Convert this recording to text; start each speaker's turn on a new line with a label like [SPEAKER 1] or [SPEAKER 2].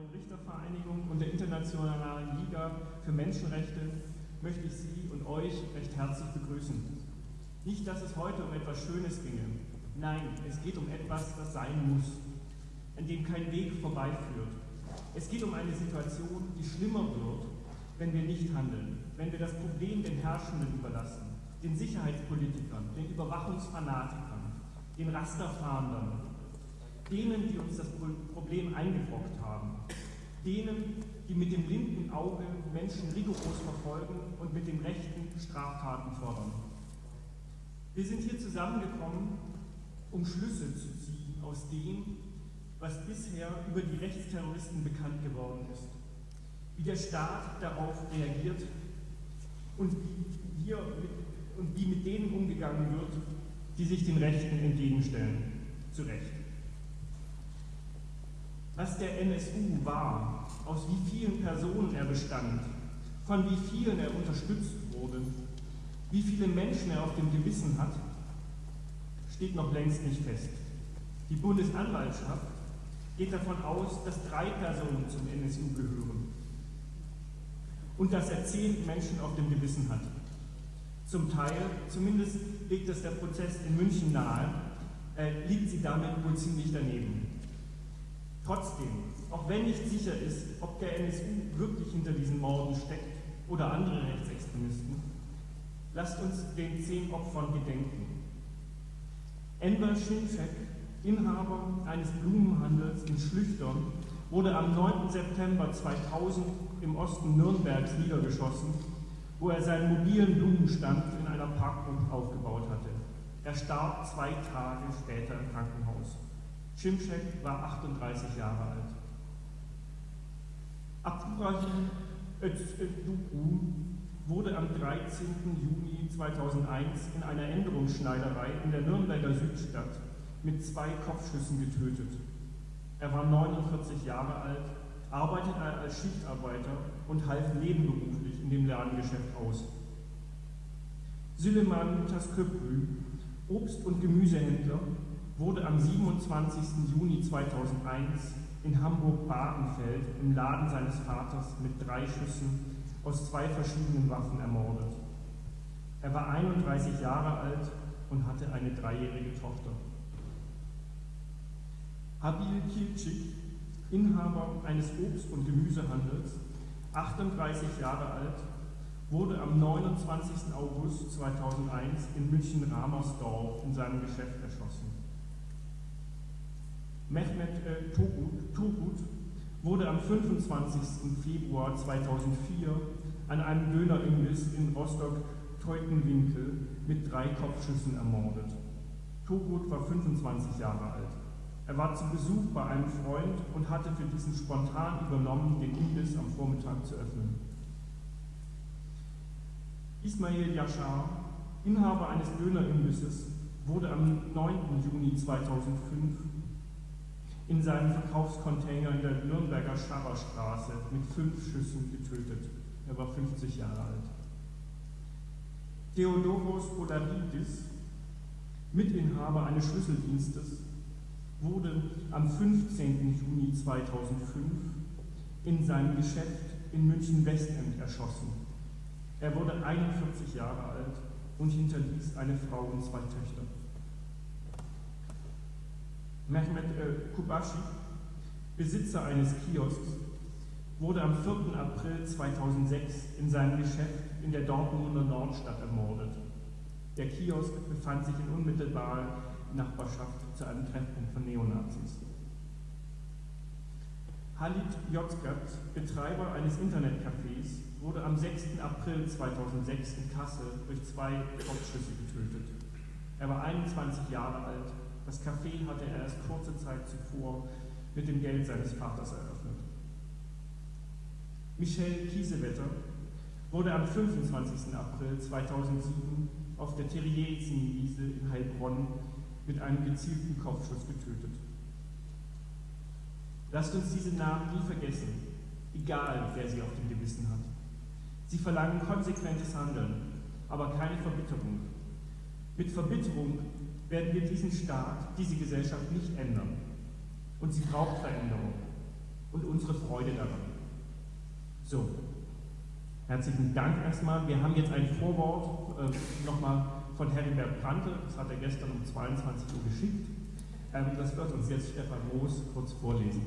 [SPEAKER 1] neuen Richtervereinigung und der Internationalen Liga für Menschenrechte möchte ich Sie und euch recht herzlich begrüßen. Nicht, dass es heute um etwas Schönes ginge. Nein, es geht um etwas, das sein muss, an dem kein Weg vorbeiführt. Es geht um eine Situation, die schlimmer wird, wenn wir nicht handeln, wenn wir das Problem den Herrschenden überlassen, den Sicherheitspolitikern, den Überwachungsfanatikern, den Rasterfahndern, denen, die uns das Problem eingebrockt haben, denen, die mit dem linken Auge Menschen rigoros verfolgen und mit dem rechten Straftaten fördern. Wir sind hier zusammengekommen, um Schlüsse zu ziehen aus dem, was bisher über die Rechtsterroristen bekannt geworden ist, wie der Staat darauf reagiert und wie, hier mit, und wie mit denen umgegangen wird, die sich den Rechten entgegenstellen. Zu Recht was der NSU war, aus wie vielen Personen er bestand, von wie vielen er unterstützt wurde, wie viele Menschen er auf dem Gewissen hat, steht noch längst nicht fest. Die Bundesanwaltschaft geht davon aus, dass drei Personen zum NSU gehören und dass er zehn Menschen auf dem Gewissen hat. Zum Teil, zumindest legt es der Prozess in München nahe, äh, liegt sie damit wohl ziemlich daneben. Auch wenn nicht sicher ist, ob der NSU wirklich hinter diesen Morden steckt oder andere Rechtsextremisten, lasst uns den zehn Opfern gedenken. Enver Schinfek, Inhaber eines Blumenhandels in Schlüchtern, wurde am 9. September 2000 im Osten Nürnbergs niedergeschossen, wo er seinen mobilen Blumenstand in einer Parkbank aufgebaut hatte. Er starb zwei Tage später im Krankenhaus. Schimschek war 38 Jahre alt. Abdurrahim Özduku wurde am 13. Juni 2001 in einer Änderungsschneiderei in der Nürnberger Südstadt mit zwei Kopfschüssen getötet. Er war 49 Jahre alt, arbeitete als Schichtarbeiter und half nebenberuflich in dem Ladengeschäft aus. Süleyman Tasköprü, Obst- und Gemüsehändler, wurde am 27. Juni 2001 in Hamburg-Badenfeld im Laden seines Vaters mit drei Schüssen aus zwei verschiedenen Waffen ermordet. Er war 31 Jahre alt und hatte eine dreijährige Tochter. Habil Kilcik, Inhaber eines Obst- und Gemüsehandels, 38 Jahre alt, wurde am 29. August 2001 in München-Ramersdorf in seinem Geschäft erschossen. Mehmet äh, Turgut wurde am 25. Februar 2004 an einem Dönerimbiss in Rostock-Teutenwinkel mit drei Kopfschüssen ermordet. Turgut war 25 Jahre alt. Er war zu Besuch bei einem Freund und hatte für diesen spontan übernommen, den Imbiss am Vormittag zu öffnen. Ismail Yashar, Inhaber eines Dönerimbisses, wurde am 9. Juni 2005 in seinem Verkaufscontainer in der Nürnberger Scharrerstraße mit fünf Schüssen getötet. Er war 50 Jahre alt. Theodoros Polaridis, Mitinhaber eines Schlüsseldienstes, wurde am 15. Juni 2005 in seinem Geschäft in München-Westend erschossen. Er wurde 41 Jahre alt und hinterließ eine Frau und zwei Töchter. Mehmet äh, Kubashi, Besitzer eines Kiosks, wurde am 4. April 2006 in seinem Geschäft in der Dortmunder Nordstadt ermordet. Der Kiosk befand sich in unmittelbarer Nachbarschaft zu einem Treffpunkt von Neonazis. Halit Yozgat, Betreiber eines Internetcafés, wurde am 6. April 2006 in Kassel durch zwei Kopfschüsse getötet. Er war 21 Jahre alt das Café hatte er erst kurze Zeit zuvor mit dem Geld seines Vaters eröffnet. Michel Kiesewetter wurde am 25. April 2007 auf der Theresienwiese in Heilbronn mit einem gezielten Kopfschuss getötet. Lasst uns diese Namen nie vergessen, egal wer sie auf dem Gewissen hat. Sie verlangen konsequentes Handeln, aber keine Verbitterung. Mit Verbitterung werden wir diesen Staat, diese Gesellschaft nicht ändern. Und sie braucht Veränderung. und unsere Freude daran. So, herzlichen Dank erstmal. Wir haben jetzt ein Vorwort äh, nochmal von Heribert Brandte, das hat er gestern um 22 Uhr geschickt. Ähm, das wird uns jetzt Stefan Moos kurz vorlesen.